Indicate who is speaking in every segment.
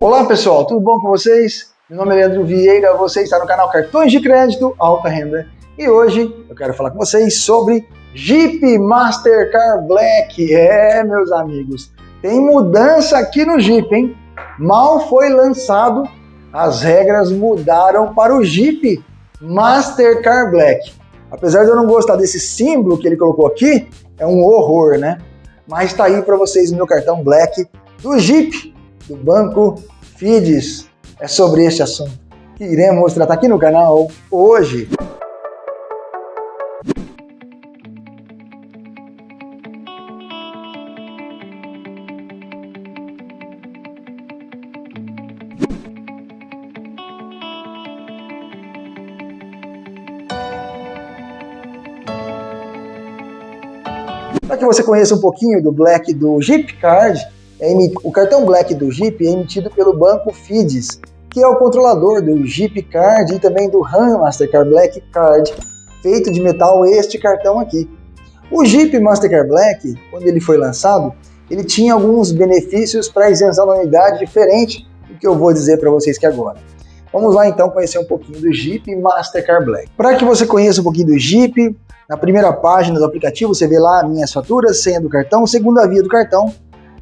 Speaker 1: Olá pessoal, tudo bom com vocês? Meu nome é Leandro Vieira, você está no canal Cartões de Crédito Alta Renda e hoje eu quero falar com vocês sobre Jeep Mastercard Black. É, meus amigos, tem mudança aqui no Jeep, hein? Mal foi lançado, as regras mudaram para o Jeep Mastercard Black. Apesar de eu não gostar desse símbolo que ele colocou aqui, é um horror, né? Mas tá aí para vocês o meu cartão Black do Jeep, do Banco FIDES. É sobre este assunto que iremos tratar aqui no canal hoje. Para que você conheça um pouquinho do Black do Jeep Card, é o cartão Black do Jeep é emitido pelo banco FIDES, que é o controlador do Jeep Card e também do RAM Mastercard Black Card, feito de metal este cartão aqui. O Jeep Mastercard Black, quando ele foi lançado, ele tinha alguns benefícios para isenção da unidade diferente do que eu vou dizer para vocês que agora. Vamos lá então conhecer um pouquinho do Jeep Mastercard Black. Para que você conheça um pouquinho do Jeep, na primeira página do aplicativo você vê lá minhas faturas, senha do cartão, segunda via do cartão,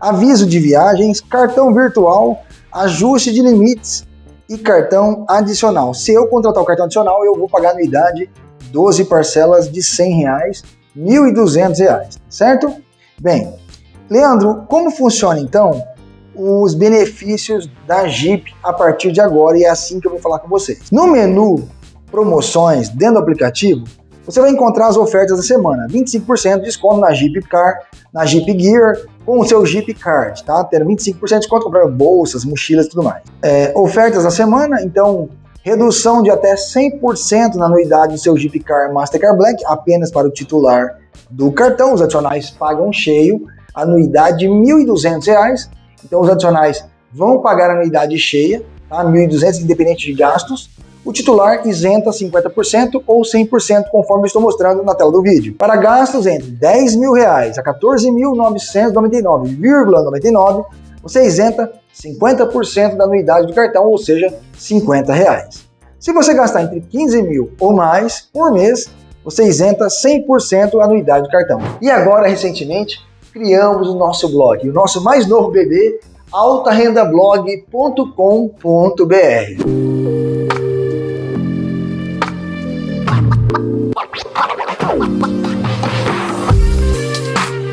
Speaker 1: aviso de viagens, cartão virtual, ajuste de limites e cartão adicional. Se eu contratar o cartão adicional, eu vou pagar anuidade 12 parcelas de 100 reais, 1.200 reais, certo? Bem, Leandro, como funciona então os benefícios da Jeep a partir de agora e é assim que eu vou falar com vocês. No menu promoções dentro do aplicativo, você vai encontrar as ofertas da semana. 25% de desconto na Jeep Car, na Jeep Gear, com o seu Jeep Card, tá? Tendo 25% de desconto comprar bolsas, mochilas e tudo mais. É, ofertas da semana, então, redução de até 100% na anuidade do seu Jeep Car Mastercard Black, apenas para o titular do cartão. Os adicionais pagam cheio, anuidade de R$ 1.200. Então, os adicionais vão pagar a anuidade cheia, tá? 1.200, independente de gastos o titular isenta 50% ou 100%, conforme estou mostrando na tela do vídeo. Para gastos entre 10 mil reais a 14.999,99, você isenta 50% da anuidade do cartão, ou seja, 50 reais. Se você gastar entre 15 mil ou mais por mês, você isenta 100% a anuidade do cartão. E agora, recentemente, criamos o nosso blog, o nosso mais novo bebê, altarendablog.com.br.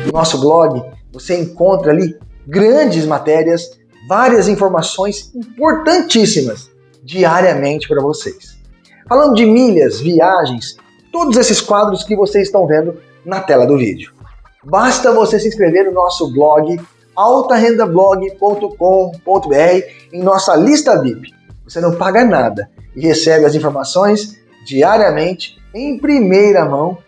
Speaker 1: No nosso blog você encontra ali grandes matérias, várias informações importantíssimas diariamente para vocês. Falando de milhas, viagens, todos esses quadros que vocês estão vendo na tela do vídeo. Basta você se inscrever no nosso blog altarendablog.com.br em nossa lista VIP. Você não paga nada e recebe as informações diariamente em primeira mão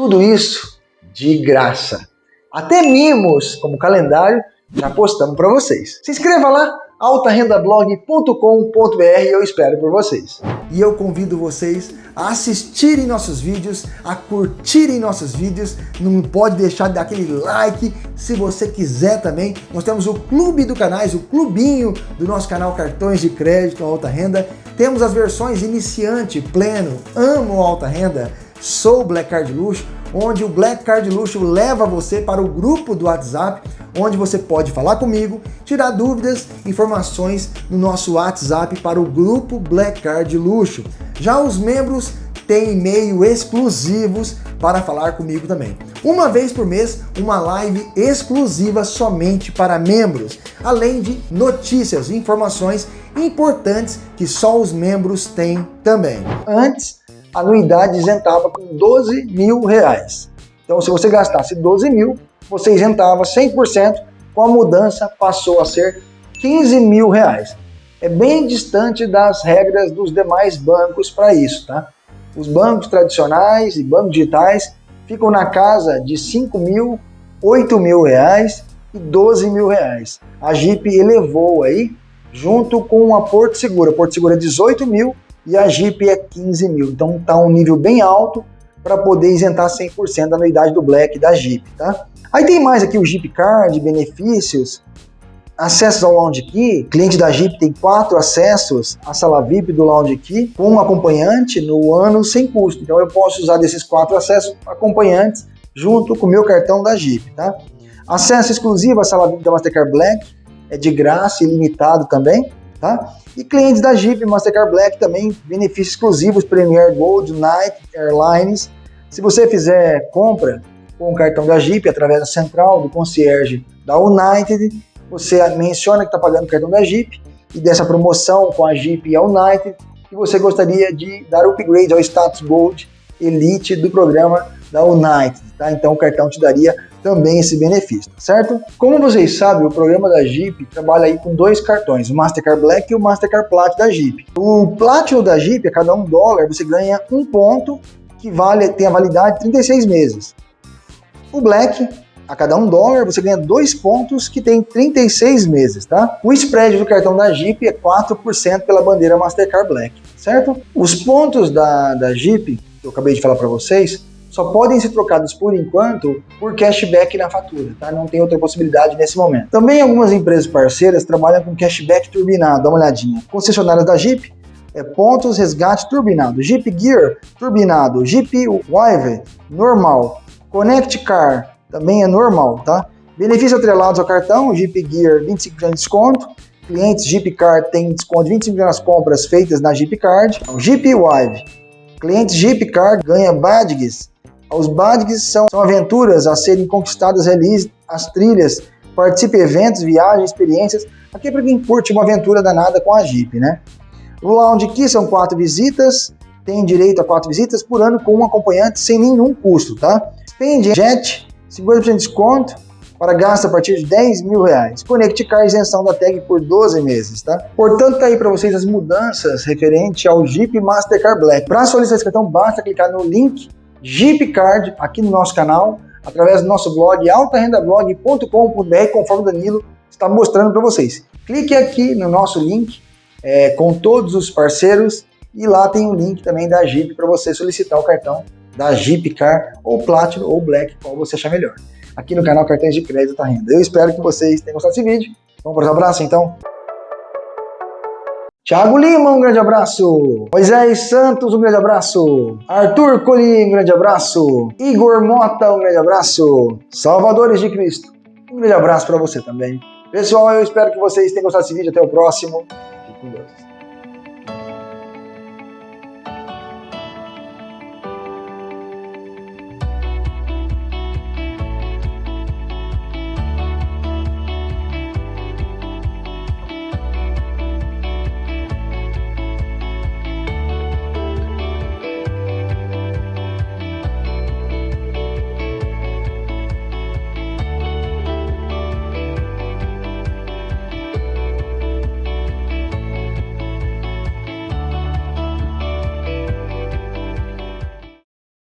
Speaker 1: tudo isso de graça. Até mimos, como calendário, já postamos para vocês. Se inscreva lá, altarendablog.com.br eu espero por vocês. E eu convido vocês a assistirem nossos vídeos, a curtirem nossos vídeos, não pode deixar de dar aquele like, se você quiser também, nós temos o clube do canais, o clubinho do nosso canal Cartões de Crédito Alta Renda, temos as versões iniciante, pleno, amo alta renda, sou Black Card Luxo, onde o Black Card Luxo leva você para o grupo do WhatsApp, onde você pode falar comigo, tirar dúvidas, informações no nosso WhatsApp para o grupo Black Card Luxo. Já os membros têm e-mail exclusivos para falar comigo também. Uma vez por mês, uma live exclusiva somente para membros, além de notícias e informações importantes que só os membros têm também. Antes, anuidade isentava com 12 mil reais. Então, se você gastasse 12 mil, você isentava 100%, com a mudança passou a ser 15 mil reais. É bem distante das regras dos demais bancos para isso, tá? Os bancos tradicionais e bancos digitais ficam na casa de 5 mil, 8 mil reais e 12 mil reais. A Jeep elevou aí, junto com a Porto Seguro. A Porto Seguro é 18 mil e a Jeep é 15 mil. Então está um nível bem alto para poder isentar 100% da anuidade do Black da Jeep, tá? Aí tem mais aqui o Jeep Card, benefícios. acessos ao Lounge Key, cliente da Jeep tem quatro acessos à sala VIP do Lounge Key com um acompanhante no ano sem custo. Então eu posso usar desses quatro acessos acompanhantes junto com o meu cartão da Jeep, tá? Acesso exclusivo à sala VIP da Mastercard Black é de graça e limitado também, tá? E clientes da Jeep Mastercard Black também benefícios exclusivos Premier Gold, Night Airlines. Se você fizer compra com o cartão da Jeep através da central do concierge da United, você menciona que está pagando o cartão da Jeep e dessa promoção com a Jeep e a United que você gostaria de dar upgrade ao status Gold Elite do programa da United, tá? Então o cartão te daria também esse benefício, tá certo? Como vocês sabem, o programa da Jeep trabalha aí com dois cartões, o Mastercard Black e o Mastercard Platinum da Jeep. O Platinum da Jeep, a cada um dólar, você ganha um ponto que vale, tem a validade de 36 meses. O Black, a cada um dólar, você ganha dois pontos que tem 36 meses, tá? O spread do cartão da Jeep é 4% pela bandeira Mastercard Black, certo? Os pontos da, da Jeep, que eu acabei de falar para vocês, só podem ser trocados por enquanto por cashback na fatura, tá? Não tem outra possibilidade nesse momento. Também algumas empresas parceiras trabalham com cashback turbinado, dá uma olhadinha. Concessionárias da Jeep, é pontos resgate turbinado, Jeep Gear turbinado, Jeep Wive normal, Connect Car também é normal, tá? Benefícios atrelados ao cartão, Jeep Gear 25% de desconto, clientes Jeep Card têm desconto de 25% nas compras feitas na Jeep Card, Jeep Wive, clientes Jeep Card ganha badges os badges são, são aventuras a serem conquistadas, realize as trilhas, participe eventos, viagens, experiências. Aqui é para quem curte uma aventura danada com a Jeep, né? O Lounge Key são quatro visitas, tem direito a quatro visitas por ano com um acompanhante sem nenhum custo, tá? Spend Jet, 50% de desconto para gasto a partir de 10 mil reais. Connect Car, isenção da tag por 12 meses, tá? Portanto, tá aí para vocês as mudanças referente ao Jeep Mastercard Black. Para solicitar esse cartão, basta clicar no link Jeep Card aqui no nosso canal, através do nosso blog altarendablog.com.br, conforme o Danilo está mostrando para vocês. Clique aqui no nosso link é, com todos os parceiros e lá tem o um link também da Jeep para você solicitar o cartão da Jeep Car ou Platinum ou Black, qual você achar melhor. Aqui no canal Cartões de Crédito da Renda. Eu espero que vocês tenham gostado desse vídeo. Vamos para os abraços então? Tiago Lima, um grande abraço. Moisés Santos, um grande abraço. Arthur Colim, um grande abraço. Igor Mota, um grande abraço. Salvadores de Cristo, um grande abraço para você também. Pessoal, eu espero que vocês tenham gostado desse vídeo. Até o próximo. Fique com Deus.